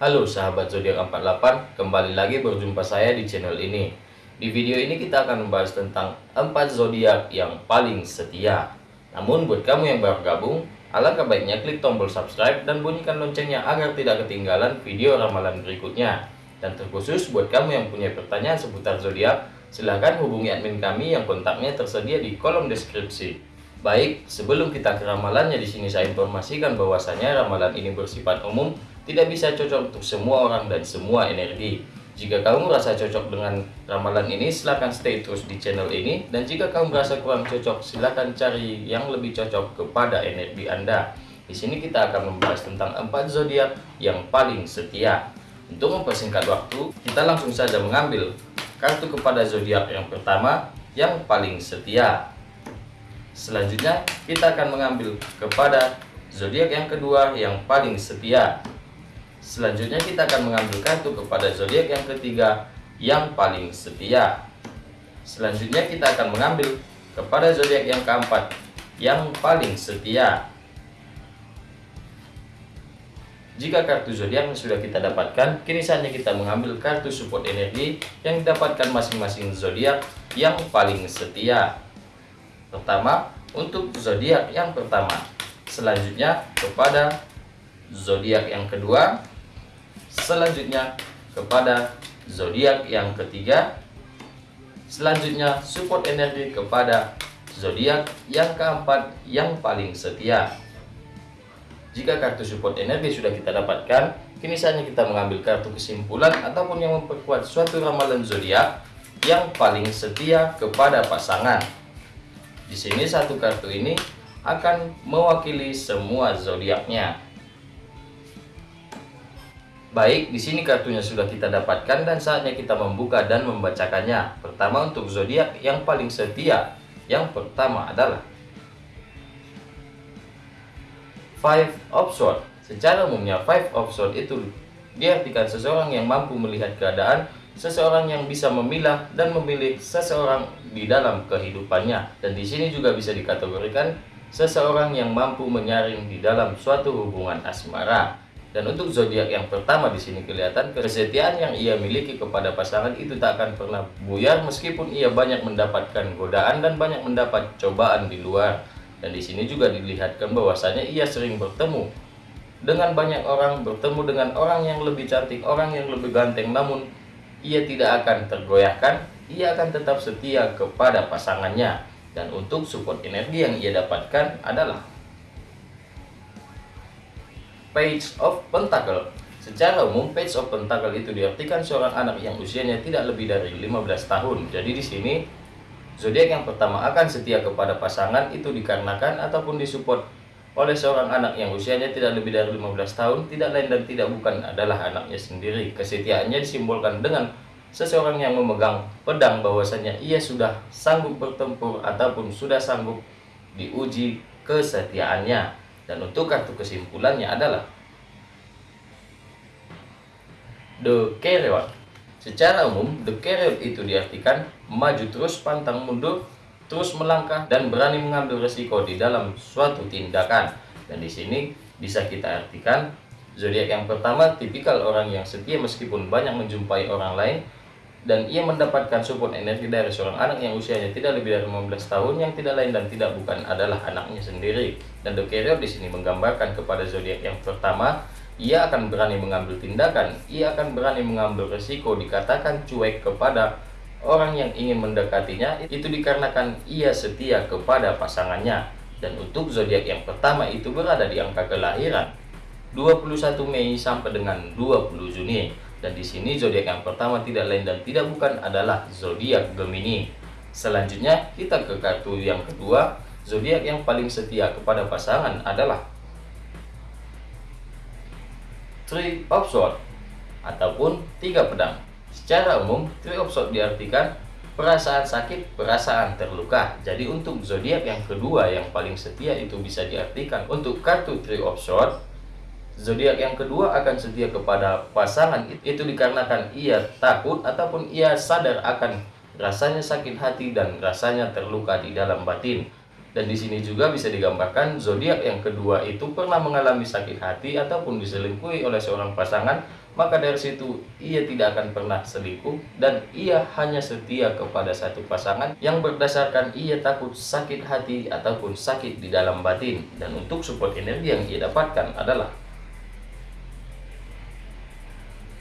Halo sahabat zodiak 48, kembali lagi berjumpa saya di channel ini. Di video ini kita akan membahas tentang 4 zodiak yang paling setia. Namun buat kamu yang baru gabung, alangkah baiknya klik tombol subscribe dan bunyikan loncengnya agar tidak ketinggalan video ramalan berikutnya. Dan terkhusus buat kamu yang punya pertanyaan seputar zodiak, silahkan hubungi admin kami yang kontaknya tersedia di kolom deskripsi. Baik, sebelum kita ke ramalannya di sini saya informasikan bahwasanya ramalan ini bersifat umum tidak bisa cocok untuk semua orang dan semua energi. Jika kamu merasa cocok dengan ramalan ini, silahkan stay terus di channel ini. Dan jika kamu merasa kurang cocok, silahkan cari yang lebih cocok kepada energi Anda. Di sini kita akan membahas tentang empat zodiak yang paling setia. Untuk mempersingkat waktu, kita langsung saja mengambil kartu kepada zodiak yang pertama yang paling setia. Selanjutnya, kita akan mengambil kepada zodiak yang kedua yang paling setia. Selanjutnya kita akan mengambil kartu kepada zodiak yang ketiga yang paling setia. Selanjutnya kita akan mengambil kepada zodiak yang keempat yang paling setia. Jika kartu zodiak sudah kita dapatkan, kini saatnya kita mengambil kartu support energi yang didapatkan masing-masing zodiak yang paling setia. Pertama, untuk zodiak yang pertama. Selanjutnya kepada zodiak yang kedua, selanjutnya kepada zodiak yang ketiga. Selanjutnya support energi kepada zodiak yang keempat yang paling setia. Jika kartu support energi sudah kita dapatkan kini saatnya kita mengambil kartu kesimpulan ataupun yang memperkuat suatu ramalan zodiak yang paling setia kepada pasangan. Di sini satu kartu ini akan mewakili semua zodiaknya Baik, di sini kartunya sudah kita dapatkan dan saatnya kita membuka dan membacakannya. Pertama untuk zodiak yang paling setia. Yang pertama adalah Five of Swords. Secara umumnya Five of Swords itu diartikan seseorang yang mampu melihat keadaan, seseorang yang bisa memilah dan memilih seseorang di dalam kehidupannya. Dan di sini juga bisa dikategorikan seseorang yang mampu menyaring di dalam suatu hubungan asmara. Dan untuk zodiak yang pertama di sini kelihatan kesetiaan yang ia miliki kepada pasangan itu tak akan pernah buyar meskipun ia banyak mendapatkan godaan dan banyak mendapat cobaan di luar. Dan di sini juga dilihatkan bahwasanya ia sering bertemu dengan banyak orang, bertemu dengan orang yang lebih cantik, orang yang lebih ganteng, namun ia tidak akan tergoyahkan, ia akan tetap setia kepada pasangannya. Dan untuk support energi yang ia dapatkan adalah Page of Pentacle Secara umum, Page of Pentacle itu diartikan seorang anak yang usianya tidak lebih dari 15 tahun. Jadi di sini, zodiak yang pertama akan setia kepada pasangan itu dikarenakan ataupun disupport oleh seorang anak yang usianya tidak lebih dari 15 tahun, tidak lain dan tidak bukan adalah anaknya sendiri. Kesetiaannya disimbolkan dengan seseorang yang memegang pedang bahwasanya ia sudah sanggup bertempur ataupun sudah sanggup diuji kesetiaannya. Dan untuk kartu kesimpulannya adalah The Carrot. Secara umum, The Carrot itu diartikan maju terus pantang mundur, terus melangkah dan berani mengambil resiko di dalam suatu tindakan. Dan di sini bisa kita artikan zodiak yang pertama tipikal orang yang setia meskipun banyak menjumpai orang lain dan ia mendapatkan support energi dari seorang anak yang usianya tidak lebih dari 15 tahun yang tidak lain dan tidak bukan adalah anaknya sendiri. Dan The Carrier di sini menggambarkan kepada zodiak yang pertama, ia akan berani mengambil tindakan, ia akan berani mengambil resiko dikatakan cuek kepada orang yang ingin mendekatinya itu dikarenakan ia setia kepada pasangannya. Dan untuk zodiak yang pertama itu berada di angka kelahiran 21 Mei sampai dengan 20 Juni. Dan di sini zodiak yang pertama tidak lain dan tidak bukan adalah zodiak Gemini. Selanjutnya kita ke kartu yang kedua, zodiak yang paling setia kepada pasangan adalah Three of Swords ataupun tiga pedang. Secara umum, Three of Swords diartikan perasaan sakit, perasaan terluka. Jadi untuk zodiak yang kedua yang paling setia itu bisa diartikan untuk kartu Three of Swords Zodiak yang kedua akan setia kepada pasangan itu dikarenakan ia takut ataupun ia sadar akan rasanya sakit hati dan rasanya terluka di dalam batin. Dan di sini juga bisa digambarkan zodiak yang kedua itu pernah mengalami sakit hati ataupun diselingkuhi oleh seorang pasangan, maka dari situ ia tidak akan pernah selingkuh dan ia hanya setia kepada satu pasangan yang berdasarkan ia takut sakit hati ataupun sakit di dalam batin. Dan untuk support energi yang ia dapatkan adalah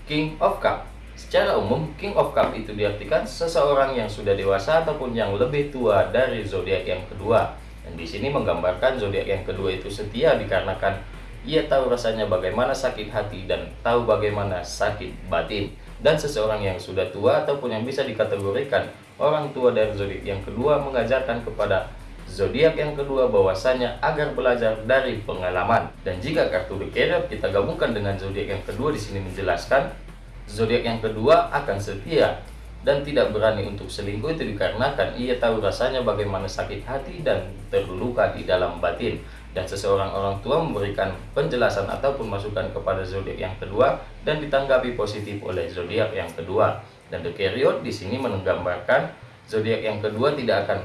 King of Cup Secara umum, King of Cup itu diartikan seseorang yang sudah dewasa ataupun yang lebih tua dari zodiak yang kedua. Dan di sini menggambarkan zodiak yang kedua itu setia dikarenakan ia tahu rasanya bagaimana sakit hati dan tahu bagaimana sakit batin. Dan seseorang yang sudah tua ataupun yang bisa dikategorikan orang tua dari zodiak yang kedua mengajarkan kepada zodiak yang kedua bahwasanya agar belajar dari pengalaman. Dan jika kartu Carrier kita gabungkan dengan zodiak yang kedua di sini menjelaskan Zodiak yang kedua akan setia dan tidak berani untuk selingkuh itu dikarenakan ia tahu rasanya bagaimana sakit hati dan terluka di dalam batin dan seseorang orang tua memberikan penjelasan ataupun masukan kepada zodiak yang kedua dan ditanggapi positif oleh zodiak yang kedua dan the di sini menggambarkan zodiak yang kedua tidak akan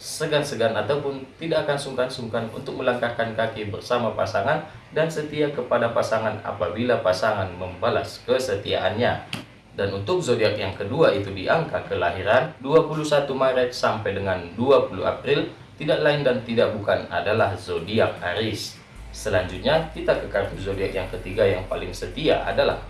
segan-segan ataupun tidak akan sungkan-sungkan untuk melangkahkan kaki bersama pasangan dan setia kepada pasangan apabila pasangan membalas kesetiaannya. Dan untuk zodiak yang kedua itu di angka kelahiran 21 Maret sampai dengan 20 April tidak lain dan tidak bukan adalah zodiak Aries. Selanjutnya kita ke kartu zodiak yang ketiga yang paling setia adalah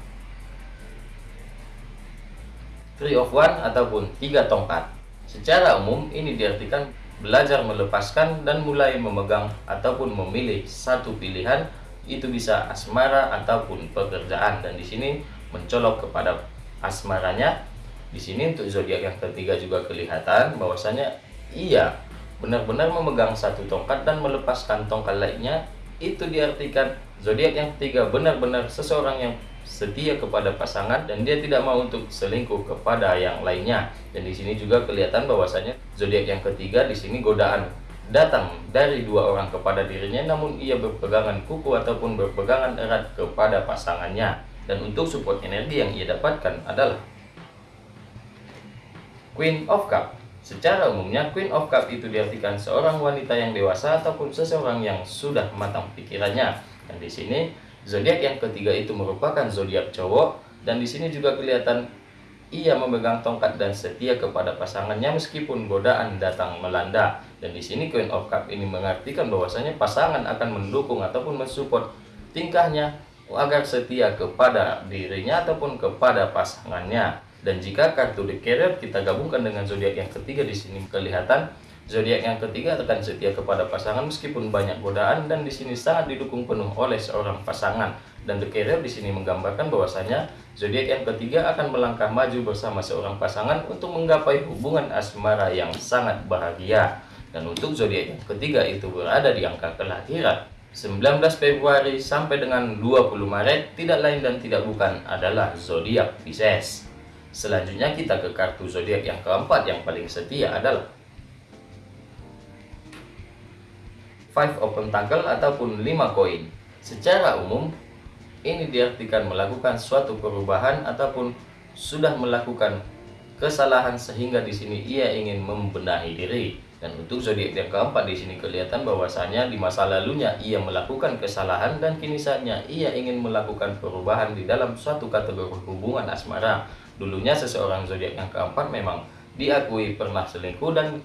Three of One ataupun tiga tongkat. Secara umum ini diartikan belajar melepaskan dan mulai memegang ataupun memilih satu pilihan itu bisa asmara ataupun pekerjaan. Dan di sini mencolok kepada asmaranya. Di sini untuk zodiak yang ketiga juga kelihatan bahwasanya ia benar-benar memegang satu tongkat dan melepaskan tongkat lainnya. Itu diartikan zodiak yang ketiga benar-benar seseorang yang setia kepada pasangan dan dia tidak mau untuk selingkuh kepada yang lainnya. Dan di sini juga kelihatan bahwasanya zodiak yang ketiga di sini godaan datang dari dua orang kepada dirinya namun ia berpegangan kuku ataupun berpegangan erat kepada pasangannya. Dan untuk support energi yang ia dapatkan adalah Queen of Cup. Secara umumnya Queen of Cup itu diartikan seorang wanita yang dewasa ataupun seseorang yang sudah matang pikirannya. Dan di sini Zodiak yang ketiga itu merupakan zodiak cowok dan di sini juga kelihatan ia memegang tongkat dan setia kepada pasangannya meskipun godaan datang melanda. Dan di sini Queen of Cup ini mengartikan bahwasanya pasangan akan mendukung ataupun mensupport tingkahnya agar setia kepada dirinya ataupun kepada pasangannya. Dan jika kartu The Carrier kita gabungkan dengan zodiak yang ketiga di sini kelihatan Zodiak yang ketiga akan setia kepada pasangan meskipun banyak godaan dan di sini sangat didukung penuh oleh seorang pasangan. Dan The Carrier di sini menggambarkan bahwasanya zodiak yang ketiga akan melangkah maju bersama seorang pasangan untuk menggapai hubungan asmara yang sangat bahagia. Dan untuk zodiak yang ketiga itu berada di angka kelahiran 19 Februari sampai dengan 20 Maret tidak lain dan tidak bukan adalah zodiak Pisces. Selanjutnya kita ke kartu zodiak yang keempat yang paling setia adalah five open tackle ataupun 5 koin. Secara umum, ini diartikan melakukan suatu perubahan ataupun sudah melakukan kesalahan sehingga di sini ia ingin membenahi diri. Dan untuk zodiak yang keempat di sini kelihatan bahwasanya di masa lalunya ia melakukan kesalahan dan kini saatnya ia ingin melakukan perubahan di dalam suatu kategori hubungan asmara. Dulunya seseorang zodiak yang keempat memang diakui pernah selingkuh dan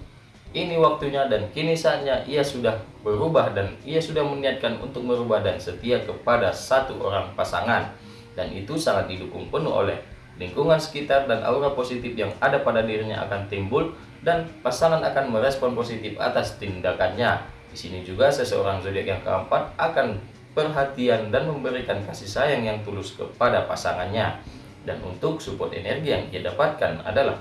ini waktunya dan kini saatnya ia sudah berubah dan ia sudah meniatkan untuk merubah dan setia kepada satu orang pasangan dan itu sangat didukung penuh oleh lingkungan sekitar dan aura positif yang ada pada dirinya akan timbul dan pasangan akan merespon positif atas tindakannya. Di sini juga seseorang zodiak yang keempat akan perhatian dan memberikan kasih sayang yang tulus kepada pasangannya. Dan untuk support energi yang ia dapatkan adalah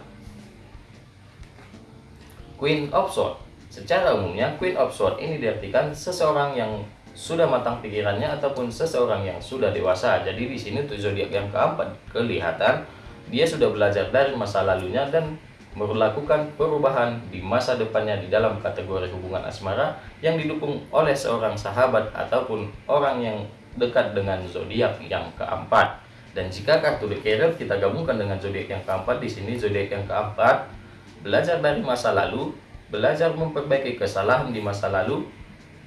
Queen of Swords. Secara umumnya, Queen of Swords ini diartikan seseorang yang sudah matang pikirannya ataupun seseorang yang sudah dewasa. Jadi di sini untuk zodiak yang keempat kelihatan dia sudah belajar dari masa lalunya dan melakukan perubahan di masa depannya di dalam kategori hubungan asmara yang didukung oleh seorang sahabat ataupun orang yang dekat dengan zodiak yang keempat. Dan jika kartu The kita gabungkan dengan zodiak yang keempat di sini zodiak yang keempat belajar dari masa lalu, belajar memperbaiki kesalahan di masa lalu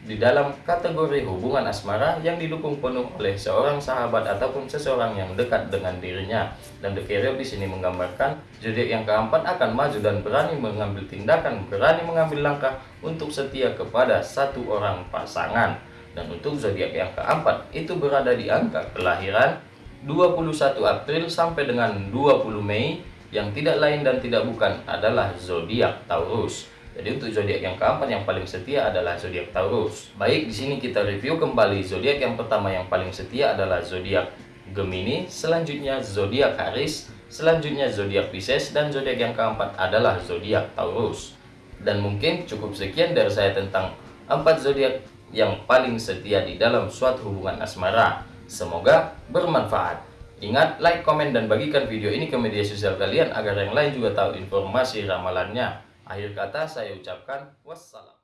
di dalam kategori hubungan asmara yang didukung penuh oleh seorang sahabat ataupun seseorang yang dekat dengan dirinya. Dan The Carrier di sini menggambarkan zodiak yang keempat akan maju dan berani mengambil tindakan, berani mengambil langkah untuk setia kepada satu orang pasangan. Dan untuk zodiak yang keempat itu berada di angka kelahiran 21 April sampai dengan 20 Mei yang tidak lain dan tidak bukan adalah zodiak Taurus. Jadi untuk zodiak yang keempat yang paling setia adalah zodiak Taurus. Baik, di sini kita review kembali zodiak yang pertama yang paling setia adalah zodiak Gemini, selanjutnya zodiak Aries, selanjutnya zodiak Pisces dan zodiak yang keempat adalah zodiak Taurus. Dan mungkin cukup sekian dari saya tentang empat zodiak yang paling setia di dalam suatu hubungan asmara. Semoga bermanfaat. Ingat, like, komen, dan bagikan video ini ke media sosial kalian agar yang lain juga tahu informasi ramalannya. Akhir kata saya ucapkan wassalam.